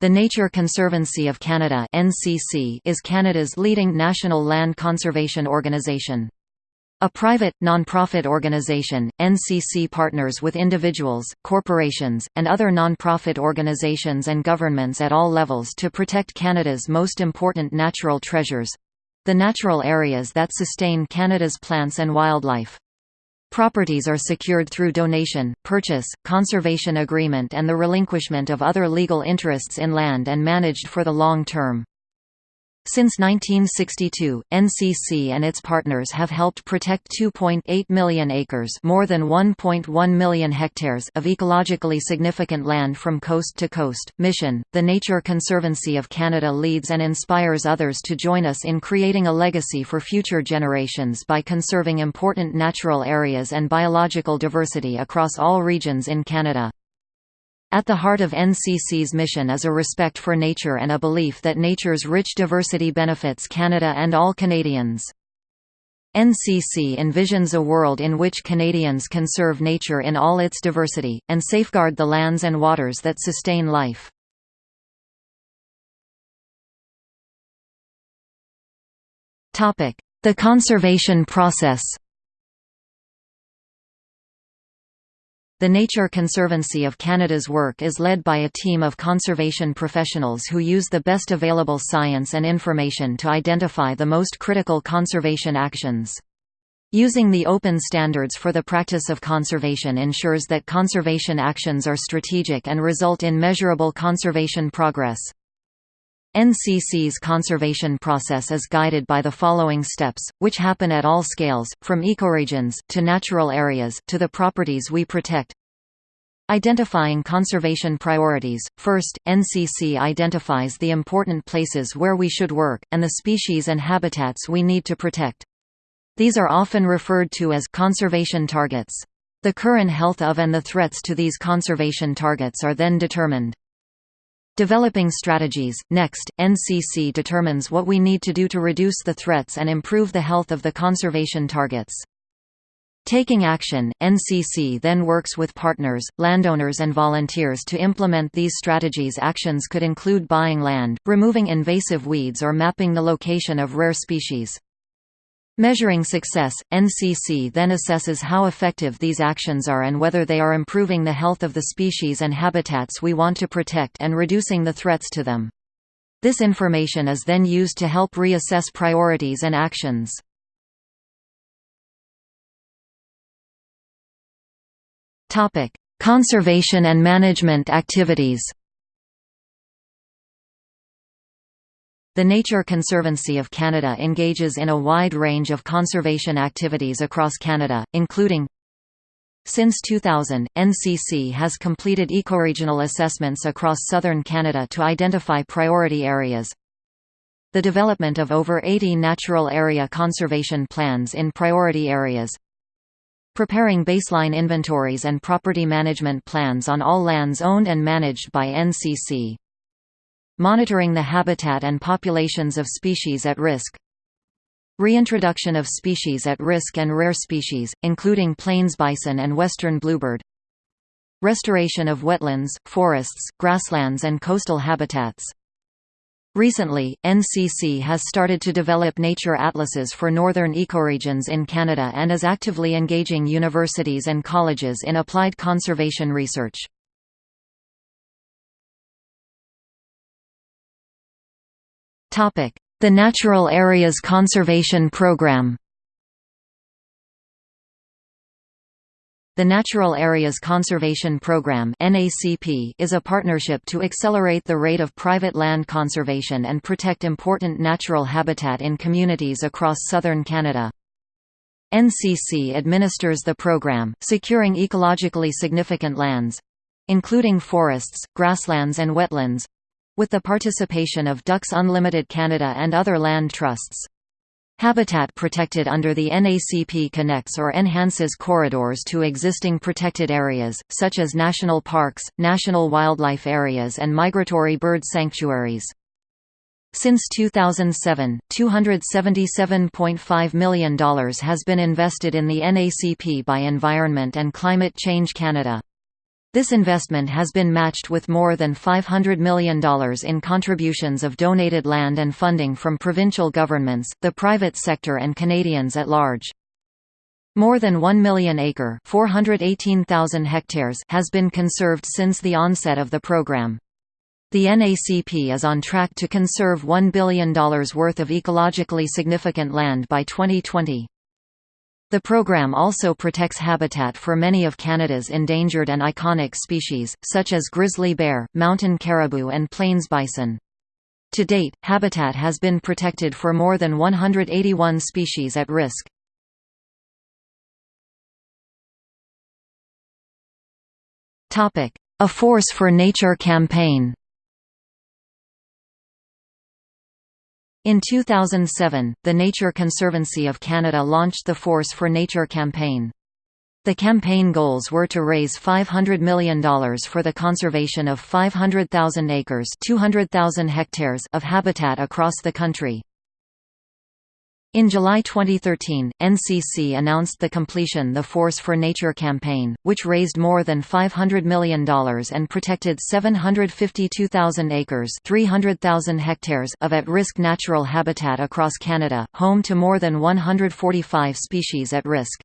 The Nature Conservancy of Canada NCC is Canada's leading national land conservation organization. A private, non-profit organization, NCC partners with individuals, corporations, and other non-profit organizations and governments at all levels to protect Canada's most important natural treasures—the natural areas that sustain Canada's plants and wildlife. Properties are secured through donation, purchase, conservation agreement and the relinquishment of other legal interests in land and managed for the long term. Since 1962, NCC and its partners have helped protect 2.8 million acres more than 1.1 million hectares of ecologically significant land from coast to coast. Mission, the Nature Conservancy of Canada leads and inspires others to join us in creating a legacy for future generations by conserving important natural areas and biological diversity across all regions in Canada. At the heart of NCC's mission is a respect for nature and a belief that nature's rich diversity benefits Canada and all Canadians. NCC envisions a world in which Canadians conserve nature in all its diversity, and safeguard the lands and waters that sustain life. The conservation process The Nature Conservancy of Canada's work is led by a team of conservation professionals who use the best available science and information to identify the most critical conservation actions. Using the open standards for the practice of conservation ensures that conservation actions are strategic and result in measurable conservation progress. NCC's conservation process is guided by the following steps, which happen at all scales, from ecoregions, to natural areas, to the properties we protect. Identifying conservation priorities. First, NCC identifies the important places where we should work, and the species and habitats we need to protect. These are often referred to as conservation targets. The current health of and the threats to these conservation targets are then determined. Developing strategies. Next, NCC determines what we need to do to reduce the threats and improve the health of the conservation targets. Taking action, NCC then works with partners, landowners and volunteers to implement these strategies actions could include buying land, removing invasive weeds or mapping the location of rare species. Measuring success, NCC then assesses how effective these actions are and whether they are improving the health of the species and habitats we want to protect and reducing the threats to them. This information is then used to help reassess priorities and actions. Conservation and management activities The Nature Conservancy of Canada engages in a wide range of conservation activities across Canada, including Since 2000, NCC has completed ecoregional assessments across southern Canada to identify priority areas. The development of over 80 natural area conservation plans in priority areas. Preparing baseline inventories and property management plans on all lands owned and managed by NCC monitoring the habitat and populations of species at risk. Reintroduction of species at risk and rare species, including plains bison and western bluebird. Restoration of wetlands, forests, grasslands and coastal habitats. Recently, NCC has started to develop nature atlases for northern ecoregions in Canada and is actively engaging universities and colleges in applied conservation research. The Natural Areas Conservation Program The Natural Areas Conservation Program is a partnership to accelerate the rate of private land conservation and protect important natural habitat in communities across southern Canada. NCC administers the program, securing ecologically significant lands—including forests, grasslands and wetlands, with the participation of Ducks Unlimited Canada and other land trusts. Habitat protected under the NACP connects or enhances corridors to existing protected areas, such as national parks, national wildlife areas and migratory bird sanctuaries. Since 2007, $277.5 million has been invested in the NACP by Environment and Climate Change Canada. This investment has been matched with more than $500 million in contributions of donated land and funding from provincial governments, the private sector and Canadians at large. More than 1 million acre 418,000 hectares has been conserved since the onset of the program. The NACP is on track to conserve $1 billion worth of ecologically significant land by 2020. The program also protects habitat for many of Canada's endangered and iconic species, such as grizzly bear, mountain caribou and plains bison. To date, habitat has been protected for more than 181 species at risk. A Force for Nature campaign In 2007, the Nature Conservancy of Canada launched the Force for Nature campaign. The campaign goals were to raise $500 million for the conservation of 500,000 acres 200,000 hectares of habitat across the country. In July 2013, NCC announced the completion of the Force for Nature campaign, which raised more than $500 million and protected 752,000 acres 300,000 hectares of at-risk natural habitat across Canada, home to more than 145 species at risk.